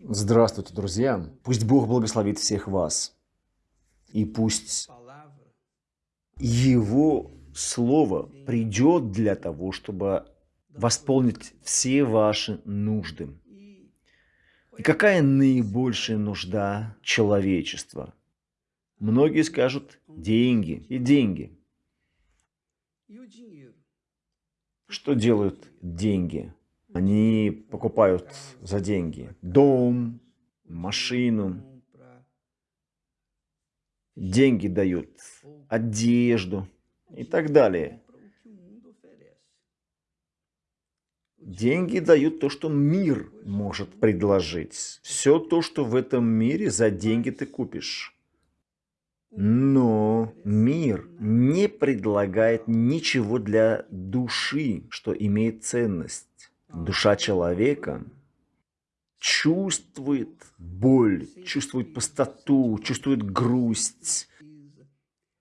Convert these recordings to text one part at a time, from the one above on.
Здравствуйте, друзья! Пусть Бог благословит всех вас. И пусть Его Слово придет для того, чтобы восполнить все ваши нужды. И какая наибольшая нужда человечества? Многие скажут деньги и деньги. Что делают деньги? Они покупают за деньги дом, машину, деньги дают, одежду и так далее. Деньги дают то, что мир может предложить. Все то, что в этом мире за деньги ты купишь. Но мир не предлагает ничего для души, что имеет ценность. Душа человека чувствует боль, чувствует пустоту, чувствует грусть,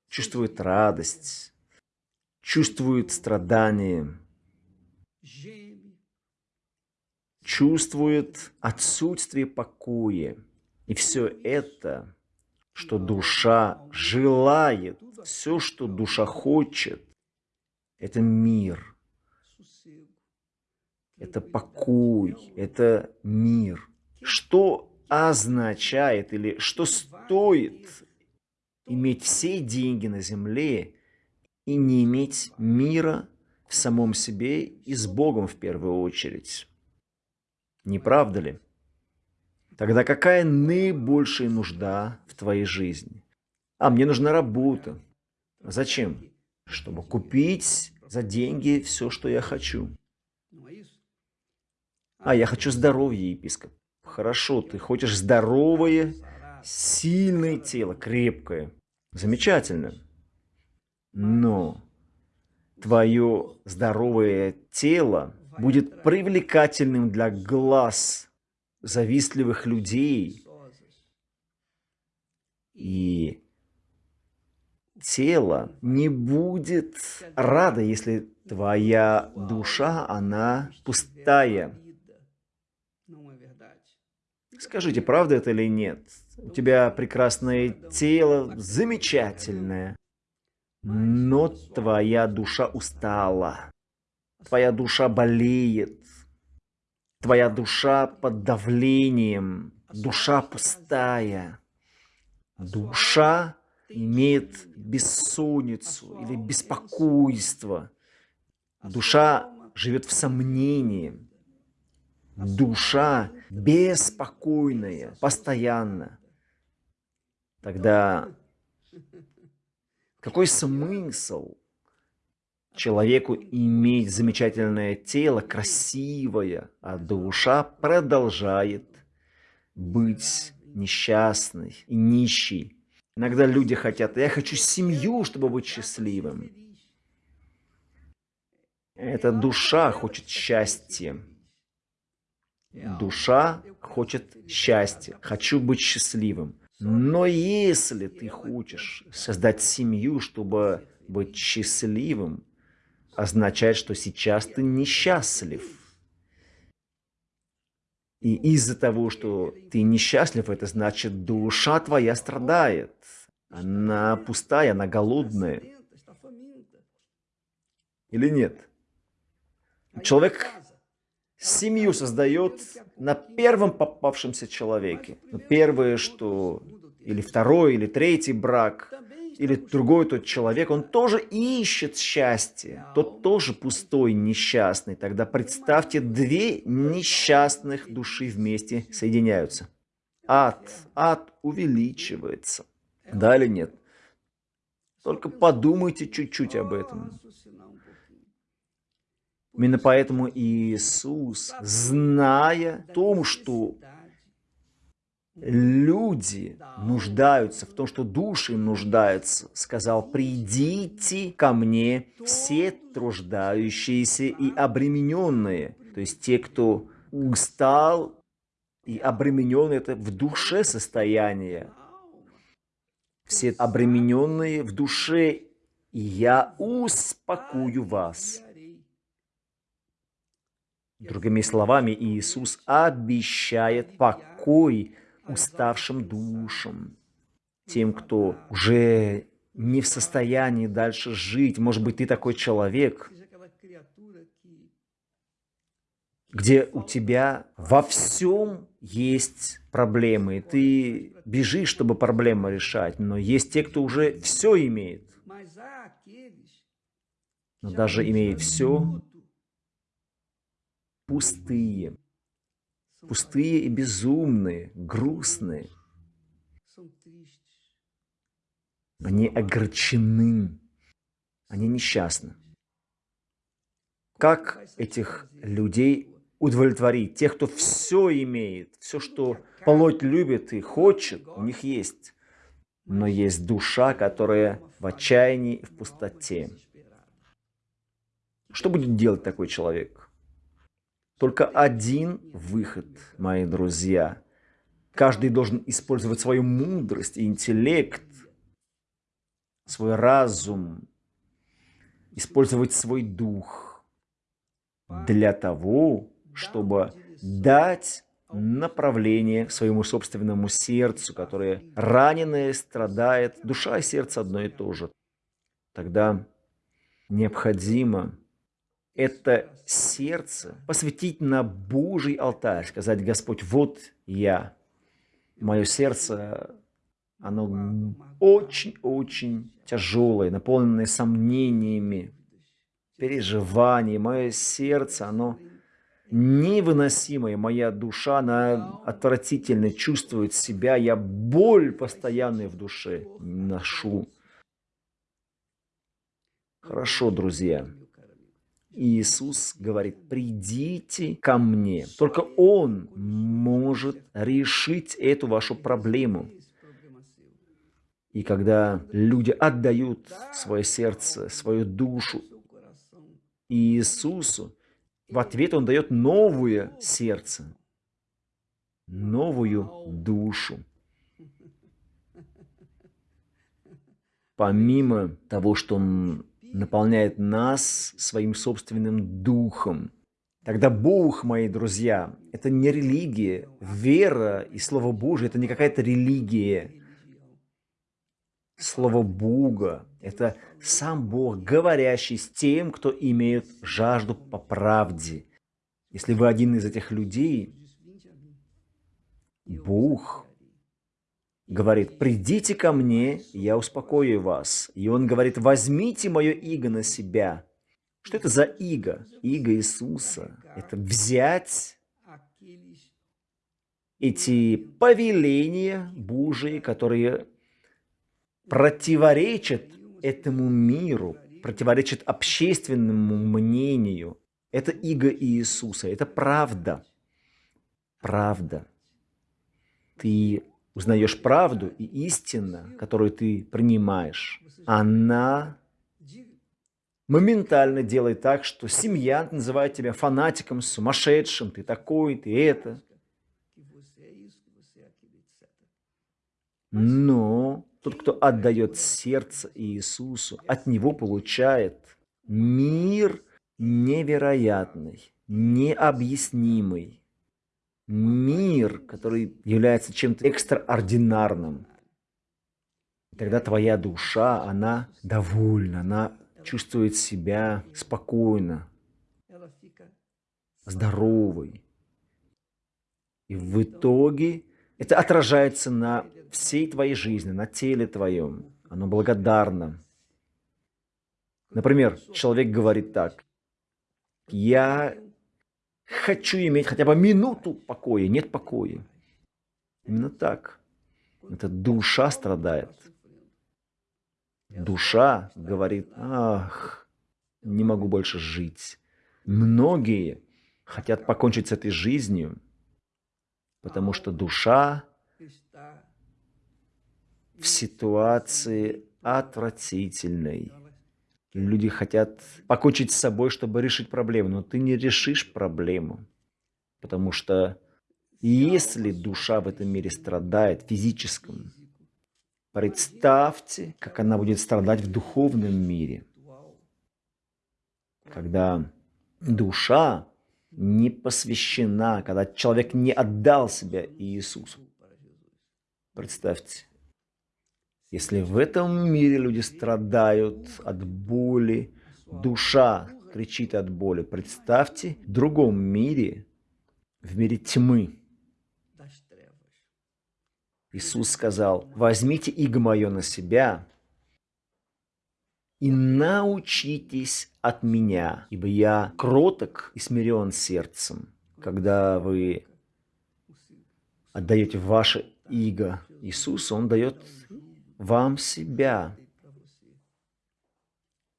чувствует радость, чувствует страдание, чувствует отсутствие покоя. И все это, что душа желает, все, что душа хочет, это мир – это покой, это мир. Что означает или что стоит иметь все деньги на земле и не иметь мира в самом себе и с Богом в первую очередь? Не правда ли? Тогда какая наибольшая нужда в твоей жизни? А мне нужна работа. Зачем? Чтобы купить за деньги все, что я хочу. А, я хочу здоровье, епископ. Хорошо, ты хочешь здоровое, сильное тело, крепкое. Замечательно. Но твое здоровое тело будет привлекательным для глаз завистливых людей. И тело не будет рада, если твоя душа, она пустая. Скажите, правда это или нет? У тебя прекрасное тело, замечательное. Но твоя душа устала. Твоя душа болеет. Твоя душа под давлением. Душа пустая. Душа имеет бессонницу или беспокойство. Душа живет в сомнении душа беспокойная, постоянно, тогда какой смысл человеку иметь замечательное тело, красивое, а душа продолжает быть несчастной и нищей. Иногда люди хотят, я хочу семью, чтобы быть счастливым. Эта душа хочет счастья. Душа хочет счастья, хочу быть счастливым. Но если ты хочешь создать семью, чтобы быть счастливым, означает, что сейчас ты несчастлив. И из-за того, что ты несчастлив, это значит, душа твоя страдает. Она пустая, она голодная. Или нет? Человек семью создает на первом попавшемся человеке. Но первое, что или второй, или третий брак, или другой тот человек, он тоже ищет счастье. Тот тоже пустой, несчастный. Тогда представьте, две несчастных души вместе соединяются. Ад, ад увеличивается. Да или нет? Только подумайте чуть-чуть об этом. Именно поэтому Иисус, зная о том, что люди нуждаются, в том, что души нуждаются, сказал, «Придите ко мне все труждающиеся и обремененные». То есть те, кто устал и обременен, это в душе состояние. Все обремененные в душе, и я успокою вас. Другими словами, Иисус обещает покой уставшим душам, тем, кто уже не в состоянии дальше жить. Может быть, ты такой человек, где у тебя во всем есть проблемы. Ты бежишь, чтобы проблемы решать, но есть те, кто уже все имеет. Но даже имея все, пустые, пустые и безумные, грустные. Они огорчены, они несчастны. Как этих людей удовлетворить? Тех, кто все имеет, все, что плоть любит и хочет, у них есть. Но есть душа, которая в отчаянии и в пустоте. Что будет делать такой человек? Только один выход, мои друзья. Каждый должен использовать свою мудрость и интеллект, свой разум, использовать свой дух для того, чтобы дать направление своему собственному сердцу, которое раненое страдает. Душа и сердце одно и то же. Тогда необходимо это сердце посвятить на Божий алтарь, сказать, Господь, вот я, мое сердце, оно очень-очень тяжелое, наполненное сомнениями, переживаниями. Мое сердце, оно невыносимое, моя душа, она отвратительно чувствует себя, я боль постоянную в душе ношу. Хорошо, друзья. Иисус говорит, придите ко мне. Только Он может решить эту вашу проблему. И когда люди отдают свое сердце, свою душу Иисусу, в ответ Он дает новое сердце, новую душу. Помимо того, что Он наполняет нас своим собственным духом. Тогда Бог, мои друзья, это не религия. Вера и Слово Божие – это не какая-то религия. Слово Бога – это сам Бог, говорящий с тем, кто имеет жажду по правде. Если вы один из этих людей, Бог говорит, придите ко мне, я успокою вас. И он говорит, возьмите мое иго на себя. Что это за иго? Иго Иисуса. Это взять эти повеления Божии, которые противоречат этому миру, противоречат общественному мнению. Это иго Иисуса, это правда. Правда. Ты узнаешь правду и истина, которую ты принимаешь, она моментально делает так, что семья называет тебя фанатиком, сумасшедшим, ты такой, ты это. Но тот, кто отдает сердце Иисусу, от него получает мир невероятный, необъяснимый, мир, который является чем-то экстраординарным. Тогда твоя душа, она довольна, она чувствует себя спокойно, здоровой. И в итоге это отражается на всей твоей жизни, на теле твоем. Оно благодарно. Например, человек говорит так. Я Хочу иметь хотя бы минуту покоя. Нет покоя. Именно так. Это душа страдает. Душа говорит, ах, не могу больше жить. Многие хотят покончить с этой жизнью, потому что душа в ситуации отвратительной. Люди хотят покончить с собой, чтобы решить проблему, но ты не решишь проблему. Потому что если душа в этом мире страдает физическом, представьте, как она будет страдать в духовном мире. Когда душа не посвящена, когда человек не отдал себя Иисусу. Представьте, если в этом мире люди страдают от боли, душа кричит от боли, представьте, в другом мире, в мире тьмы, Иисус сказал, возьмите иго мое на себя и научитесь от меня, ибо я кроток и смирен сердцем. Когда вы отдаете ваше иго Иисусу, Он дает вам себя.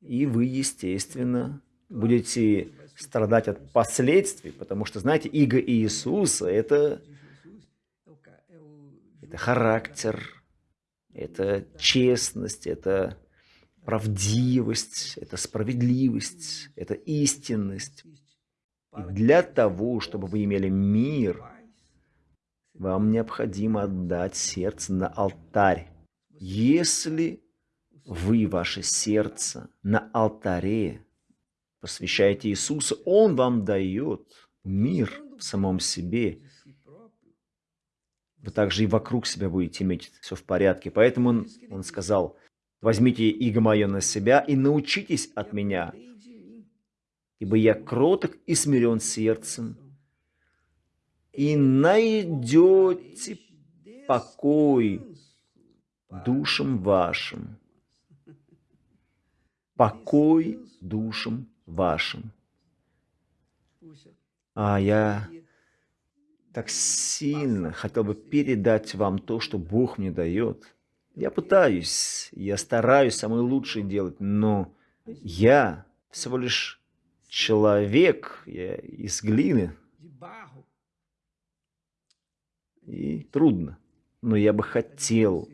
И вы, естественно, будете страдать от последствий, потому что, знаете, иго Иисуса – это это характер, это честность, это правдивость, это справедливость, это истинность. И для того, чтобы вы имели мир, вам необходимо отдать сердце на алтарь. Если вы ваше сердце на алтаре посвящаете Иисусу, Он вам дает мир в самом себе вы также и вокруг себя будете иметь все в порядке. Поэтому он, он сказал, возьмите иго мое на себя и научитесь от меня, ибо я кроток и смирен сердцем, и найдете покой душам вашим. Покой душам вашим. А я так сильно хотел бы передать вам то, что Бог мне дает. Я пытаюсь, я стараюсь самое лучшее делать, но я всего лишь человек, я из глины. И трудно. Но я бы хотел,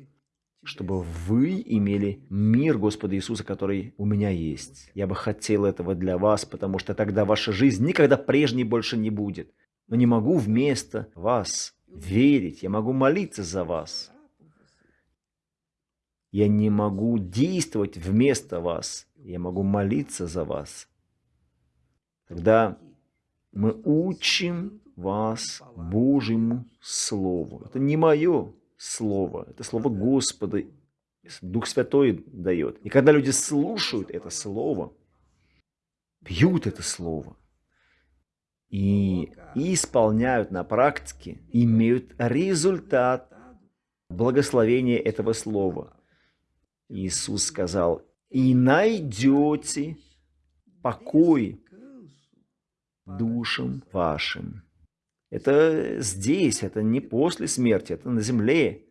чтобы вы имели мир Господа Иисуса, который у меня есть. Я бы хотел этого для вас, потому что тогда ваша жизнь никогда прежней больше не будет но не могу вместо вас верить, я могу молиться за вас. Я не могу действовать вместо вас, я могу молиться за вас. Тогда мы учим вас Божьему Слову. Это не мое Слово, это Слово Господа. Дух Святой дает. И когда люди слушают это Слово, пьют это Слово, и, исполняют на практике, имеют результат благословения этого слова. Иисус сказал, и найдете покой душам вашим. Это здесь, это не после смерти, это на земле.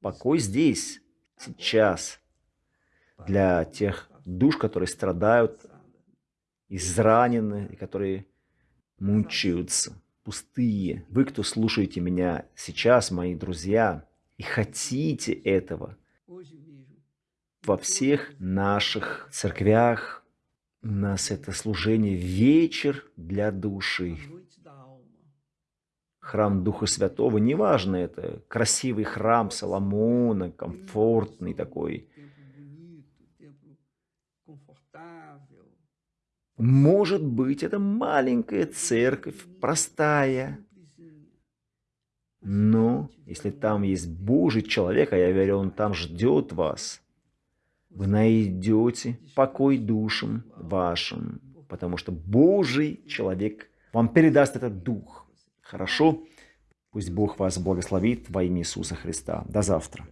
Покой здесь, сейчас. Для тех душ, которые страдают, изранены, и которые мучаются, пустые. Вы, кто слушаете меня сейчас, мои друзья, и хотите этого, во всех наших церквях у нас это служение вечер для души. Храм Духа Святого, неважно это, красивый храм Соломона, комфортный такой, Может быть, это маленькая церковь, простая. Но если там есть Божий человек, а я верю, он там ждет вас, вы найдете покой душам вашим, потому что Божий человек вам передаст этот дух. Хорошо? Пусть Бог вас благословит во имя Иисуса Христа. До завтра.